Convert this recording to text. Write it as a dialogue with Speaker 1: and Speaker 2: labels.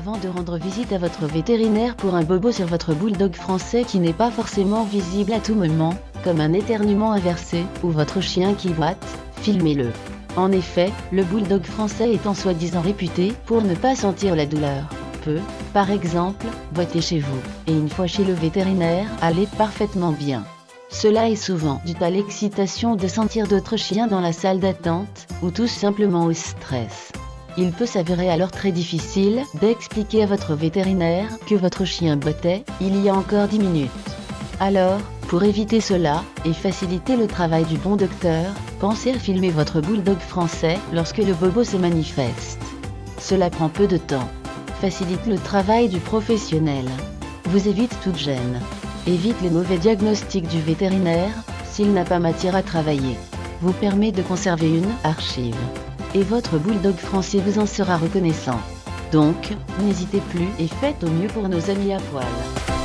Speaker 1: temps de rendre visite à votre vétérinaire pour un bobo sur votre bulldog français qui n'est pas forcément visible à tout moment, comme un éternuement inversé ou votre chien qui boite, filmez-le. En effet, le bulldog français en soi-disant réputé pour ne pas sentir la douleur. Peut, par exemple, boiter chez vous, et une fois chez le vétérinaire, aller parfaitement bien. Cela est souvent dû à l'excitation de sentir d'autres chiens dans la salle d'attente, ou tout simplement au stress. Il peut s'avérer alors très difficile d'expliquer à votre vétérinaire que votre chien bottait il y a encore 10 minutes. Alors, pour éviter cela, et faciliter le travail du bon docteur, pensez à filmer votre bulldog français lorsque le bobo se manifeste. Cela prend peu de temps. Facilite le travail du professionnel. Vous évite toute gêne. Évite les mauvais diagnostics du vétérinaire, s'il n'a pas matière à travailler. Vous permet de conserver une archive. Et votre bulldog français vous en sera reconnaissant. Donc, n'hésitez plus et faites au mieux pour nos amis à poil.